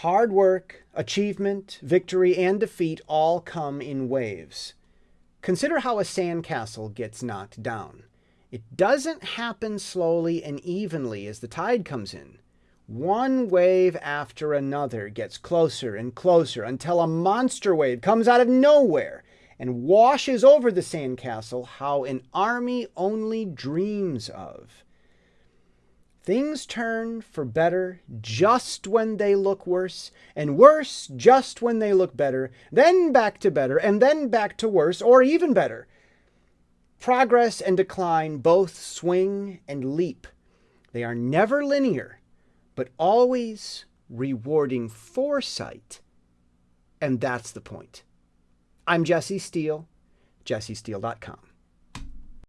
Hard work, achievement, victory, and defeat all come in waves. Consider how a sandcastle gets knocked down. It doesn't happen slowly and evenly as the tide comes in. One wave after another gets closer and closer until a monster wave comes out of nowhere and washes over the sandcastle how an army only dreams of. Things turn for better just when they look worse, and worse just when they look better, then back to better, and then back to worse, or even better. Progress and decline both swing and leap. They are never linear, but always rewarding foresight. And that's the point. I'm Jesse Steele, jessesteele.com.